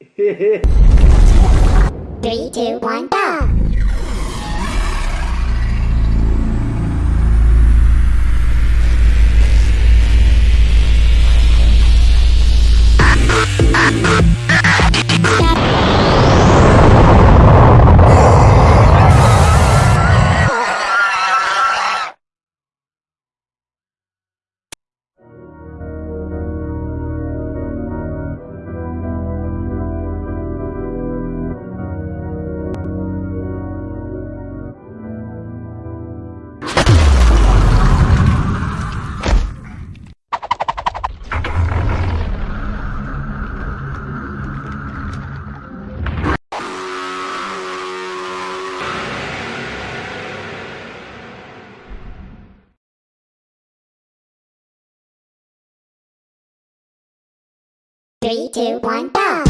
Three, two, one, go! Three, two, one, go!